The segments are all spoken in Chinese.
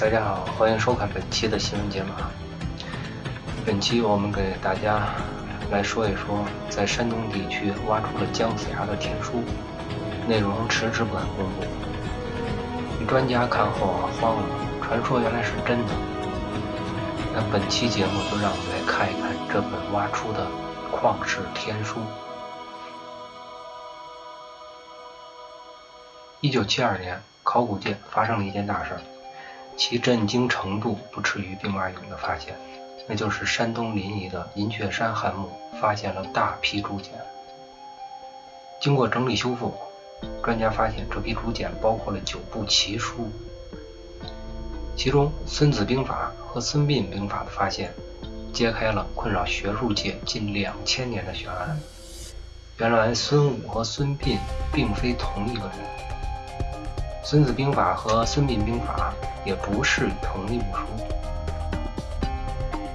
大家好，欢迎收看本期的新闻解码。本期我们给大家来说一说，在山东地区挖出了姜子牙的天书，内容迟迟不敢公布。专家看后啊慌了，传说原来是真的。那本期节目就让我们来看一看这本挖出的旷世天书。一九七二年，考古界发生了一件大事儿。其震惊程度不次于兵马俑的发现，那就是山东临沂的银雀山汉墓发现了大批竹简。经过整理修复，专家发现这批竹简包括了九部奇书，其中《孙子兵法》和《孙膑兵法》的发现，揭开了困扰学术界近两千年的悬案。原来孙武和孙膑并非同一个人，《孙子兵法》和《孙膑兵法》。也不是同一部书。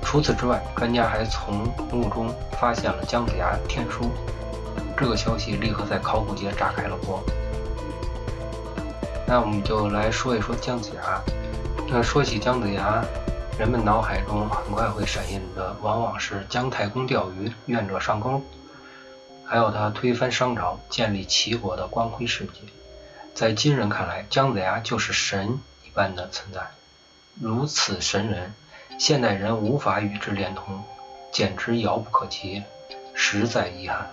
除此之外，专家还从墓中发现了姜子牙天书，这个消息立刻在考古界炸开了锅。那我们就来说一说姜子牙。那说起姜子牙，人们脑海中很快会闪现的往往是姜太公钓鱼、愿者上钩，还有他推翻商朝、建立齐国的光辉事迹。在今人看来，姜子牙就是神一。般的存在，如此神人，现代人无法与之连通，简直遥不可及，实在遗憾。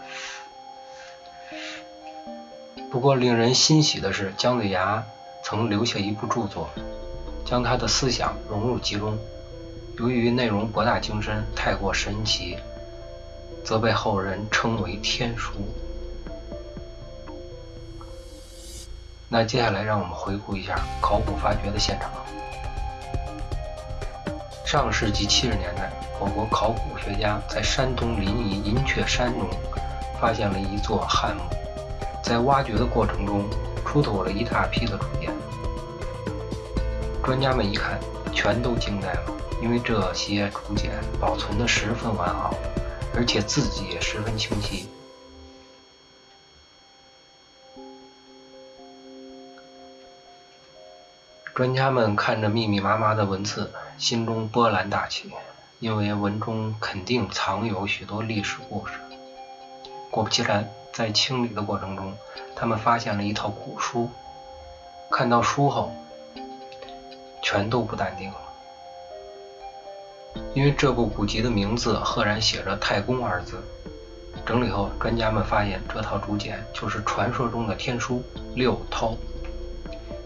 不过令人欣喜的是，姜子牙曾留下一部著作，将他的思想融入其中。由于内容博大精深，太过神奇，则被后人称为天书。那接下来，让我们回顾一下考古发掘的现场。上世纪七十年代，我国考古学家在山东临沂银雀山中发现了一座汉墓，在挖掘的过程中出土了一大批的竹简。专家们一看，全都惊呆了，因为这些竹简保存的十分完好，而且字迹也十分清晰。专家们看着密密麻麻的文字，心中波澜大起，因为文中肯定藏有许多历史故事。果不其然，在清理的过程中，他们发现了一套古书。看到书后，全都不淡定了，因为这部古籍的名字赫然写着“太公”二字。整理后，专家们发现这套竹简就是传说中的天书六韬。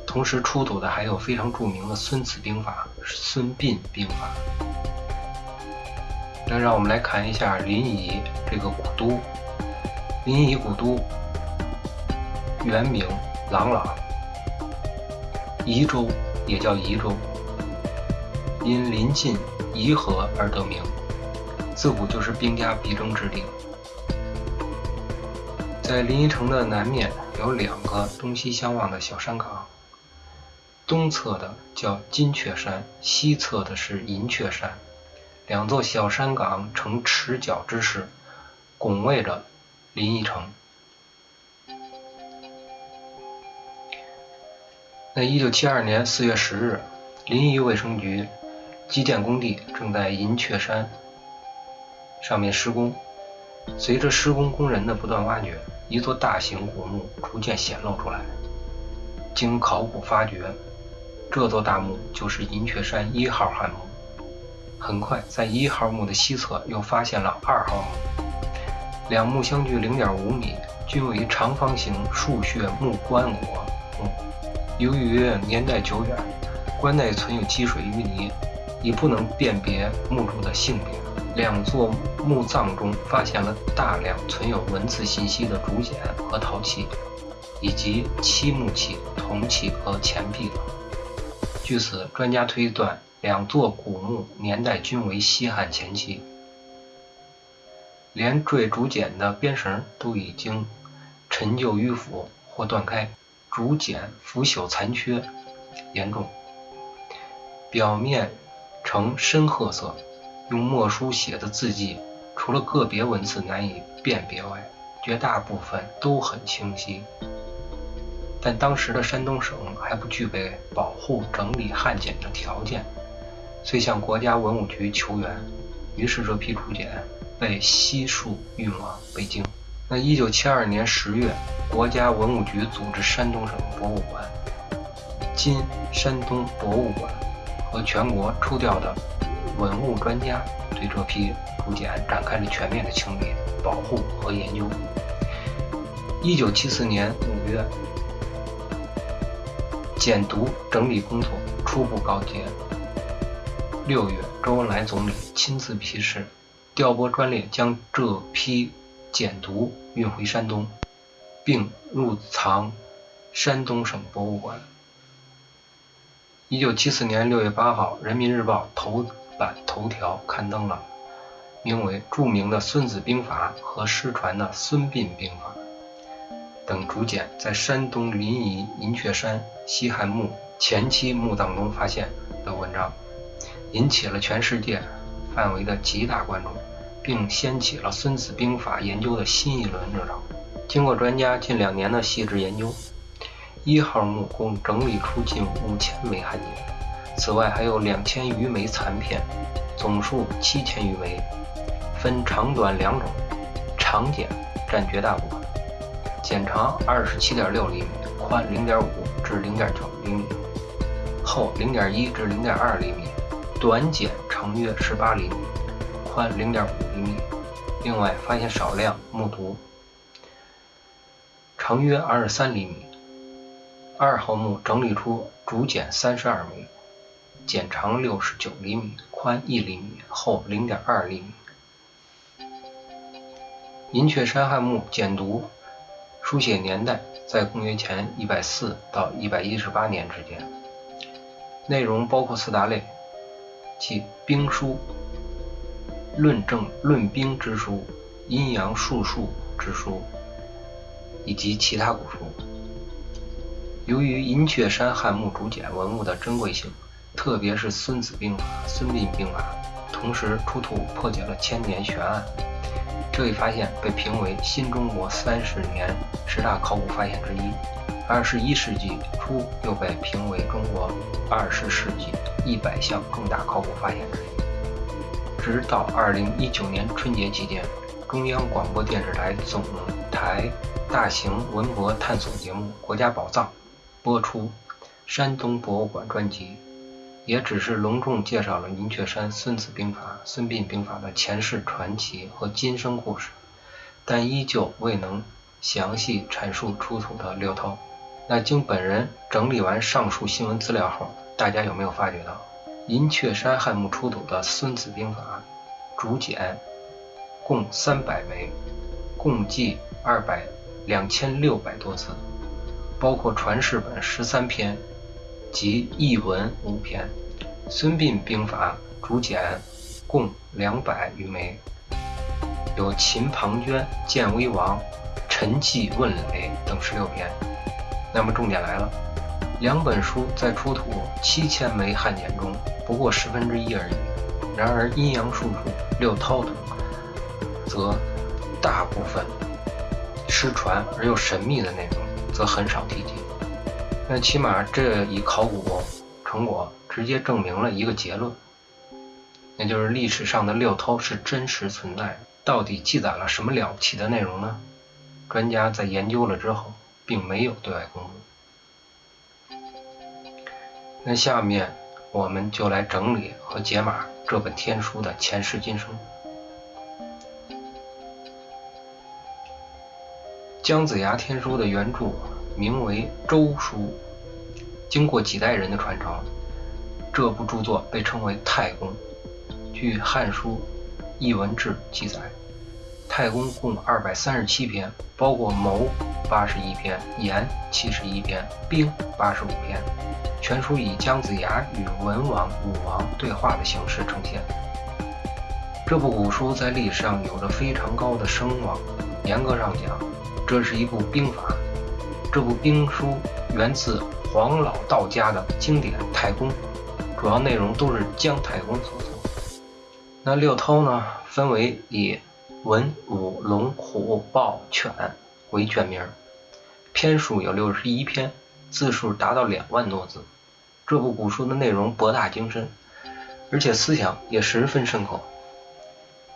同时出土的还有非常著名的《孙子兵法》《孙膑兵法》。那让我们来看一下临沂这个古都。临沂古都原名朗朗，沂州也叫沂州，因临近沂河而得名，自古就是兵家必争之地。在临沂城的南面有两个东西相望的小山岗。东侧的叫金雀山，西侧的是银雀山，两座小山岗呈持角之势，拱卫着临沂城。那一九七二年四月十日，临沂卫生局基建工地正在银雀山上面施工，随着施工工人的不断挖掘，一座大型古墓逐渐显露出来。经考古发掘。这座大墓就是银雀山一号汉墓。很快，在一号墓的西侧又发现了二号墓，两墓相距零点五米，均为长方形竖穴木棺椁墓。由于年代久远，棺内存有积水淤泥，已不能辨别墓主的性别。两座墓葬中发现了大量存有文字信息的竹简和陶器，以及漆木器、铜器和钱币等。据此，专家推断，两座古墓年代均为西汉前期，连缀竹简的编绳都已经陈旧迂腐或断开，竹简腐朽残缺严重，表面呈深褐色，用墨书写的字迹，除了个别文字难以辨别外，绝大部分都很清晰。但当时的山东省还不具备保护整理汉简的条件，遂向国家文物局求援。于是这批竹简被悉数运往北京。那一九七二年十月，国家文物局组织山东省博物馆、今山东博物馆和全国抽调的文物专家，对这批竹简展开了全面的清理、保护和研究。一九七四年五月，简牍整理工作初步告捷。六月，周恩来总理亲自批示，调拨专列将这批简牍运回山东，并入藏山东省博物馆。一九七四年六月八号，《人民日报》头版头条刊登了名为《著名的孙子兵法》和失传的《孙膑兵法》等竹简在山东临沂银雀山西汉墓前期墓葬中发现的文章。引起了全世界范围的极大关注，并掀起了《孙子兵法》研究的新一轮热潮。经过专家近两年的细致研究，一号墓共整理出近五千枚汉简，此外还有两千余枚残片，总数七千余枚，分长短两种，长简占绝大部分，简长二十七点六厘米，宽零点五至零点九厘米，厚零点一至零点二厘米。短简长约十八厘米，宽零点五厘米。另外发现少量木牍，长约二十三厘米。二号墓整理出竹简三十二枚，简长六十九厘米，宽一厘米，厚零点二厘米。银雀山汉墓简牍书写年代在公元前一百四到一百一十八年之间，内容包括四大类。即兵书、论证论兵之书、阴阳术数之书，以及其他古书。由于银雀山汉墓竹简文物的珍贵性，特别是《孙子兵法》《孙膑兵法》，同时出土破解了千年悬案，这一发现被评为新中国三十年十大考古发现之一。二十一世纪初又被评为中国二十世纪一百项重大考古发现之一。直到二零一九年春节期间，中央广播电视台总台大型文博探索节目《国家宝藏》播出山东博物馆专辑，也只是隆重介绍了银雀山《孙子兵法》《孙膑兵法》的前世传奇和今生故事，但依旧未能详细阐述出土的六韬。那经本人整理完上述新闻资料后，大家有没有发觉到，银雀山汉墓出土的《孙子兵法》竹简共三百枚，共计二百两千六百多字，包括传世本十三篇及译文五篇，《孙膑兵法》竹简共两百余枚，有秦庞涓、建威王、陈纪问垒等十六篇。那么重点来了，两本书在出土七千枚汉简中不过十分之一而已。然而阴阳术数、六韬等，则大部分失传而又神秘的内容则很少提及。那起码这一考古成果直接证明了一个结论，那就是历史上的六韬是真实存在的。到底记载了什么了不起的内容呢？专家在研究了之后。并没有对外公布。那下面我们就来整理和解码这本天书的前世今生。姜子牙天书的原著名为《周书》，经过几代人的传承，这部著作被称为太公。据《汉书·艺文志》记载。太公共二百三十七篇，包括谋八十一篇、言七十一篇、兵八十五篇。全书以姜子牙与文王、武王对话的形式呈现。这部古书在历史上有着非常高的声望。严格上讲，这是一部兵法。这部兵书源自黄老道家的经典《太公》，主要内容都是姜太公所作。那六韬呢，分为以文武龙虎豹犬为卷名，篇数有六十一篇，字数达到两万多字。这部古书的内容博大精深，而且思想也十分深刻，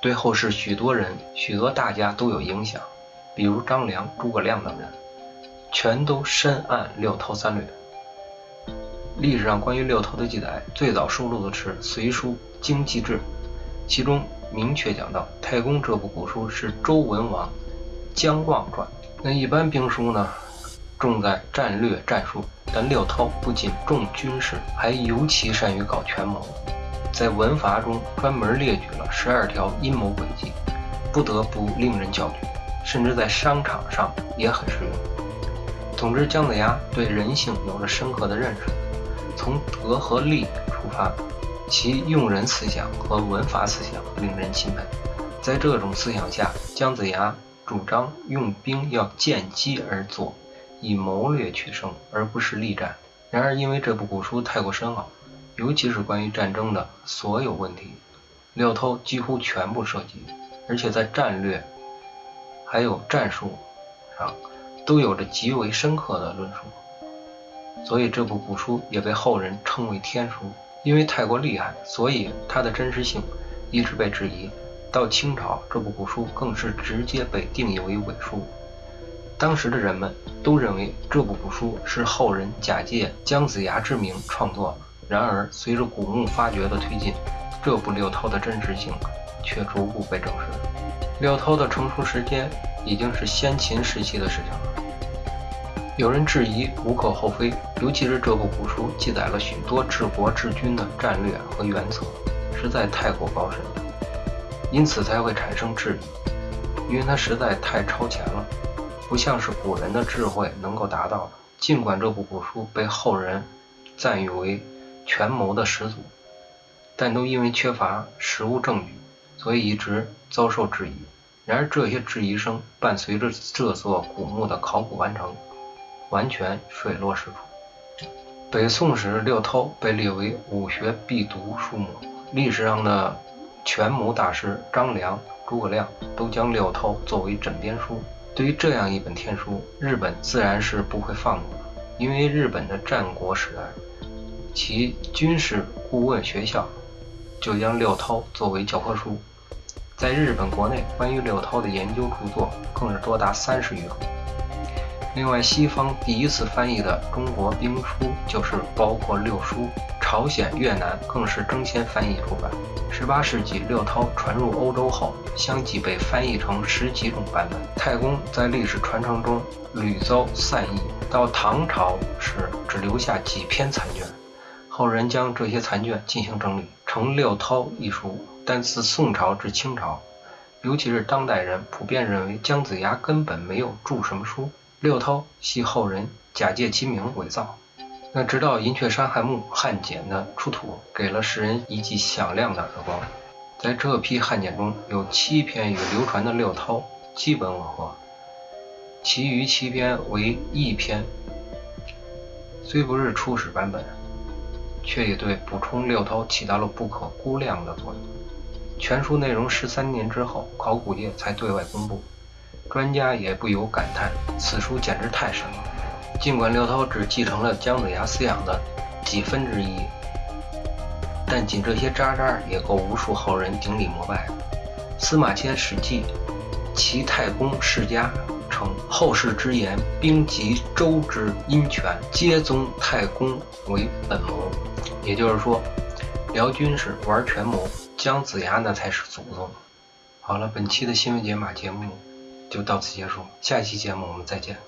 对后世许多人、许多大家都有影响。比如张良、诸葛亮等人，全都深谙六韬三略。历史上关于六韬的记载，最早收录的是《隋书经济志》，其中明确讲到，太公这部古书是周文王姜望传。那一般兵书呢，重在战略战术，但六韬不仅重军事，还尤其善于搞权谋，在文法中专门列举了十二条阴谋诡计，不得不令人焦虑，甚至在商场上也很实用。总之，姜子牙对人性有着深刻的认识。从德和利出发，其用人思想和文法思想令人钦佩。在这种思想下，姜子牙主张用兵要见机而作，以谋略取胜，而不是力战。然而，因为这部古书太过深奥，尤其是关于战争的所有问题，六韬几乎全部涉及，而且在战略还有战术上都有着极为深刻的论述。所以这部古书也被后人称为天书，因为太过厉害，所以它的真实性一直被质疑。到清朝，这部古书更是直接被定义为伪书。当时的人们都认为这部古书是后人假借姜子牙之名创作。然而，随着古墓发掘的推进，这部六韬的真实性却逐步被证实。六韬的成书时间已经是先秦时期的事情了。有人质疑，无可厚非，尤其是这部古书记载了许多治国治军的战略和原则，实在太过高深，因此才会产生质疑，因为它实在太超前了，不像是古人的智慧能够达到的。尽管这部古书被后人赞誉为权谋的始祖，但都因为缺乏实物证据，所以一直遭受质疑。然而，这些质疑声伴随着这座古墓的考古完成。完全水落石出。北宋时，六韬被列为武学必读书目，历史上的权谋大师张良、诸葛亮都将六韬作为枕边书。对于这样一本天书，日本自然是不会放过的，因为日本的战国时代，其军事顾问学校就将六韬作为教科书。在日本国内，关于六韬的研究著作更是多达三十余种。另外，西方第一次翻译的中国兵书就是包括六书，朝鲜、越南更是争先翻译出版。十八世纪，六韬传入欧洲后，相继被翻译成十几种版本。太公在历史传承中屡遭散佚，到唐朝时只留下几篇残卷，后人将这些残卷进行整理，成《六韬》一书。但自宋朝至清朝，尤其是当代人，普遍认为姜子牙根本没有著什么书。六韬系后人假借其名伪造，那直到银雀山汉墓汉简的出土，给了世人一记响亮的耳光。在这批汉简中有七篇与流传的六韬基本吻合，其余七篇为异篇，虽不是初始版本，却也对补充六韬起到了不可估量的作用。全书内容十三年之后，考古界才对外公布。专家也不由感叹，此书简直太神了。尽管刘涛只继承了姜子牙思想的几分之一，但仅这些渣渣也够无数后人顶礼膜拜。司马迁《史记·齐太公世家》称：“后世之言，兵及周之阴权，皆宗太公为本谋。”也就是说，辽军是、玩权谋，姜子牙那才是祖宗。好了，本期的新闻解码节目。就到此结束，下一期节目我们再见。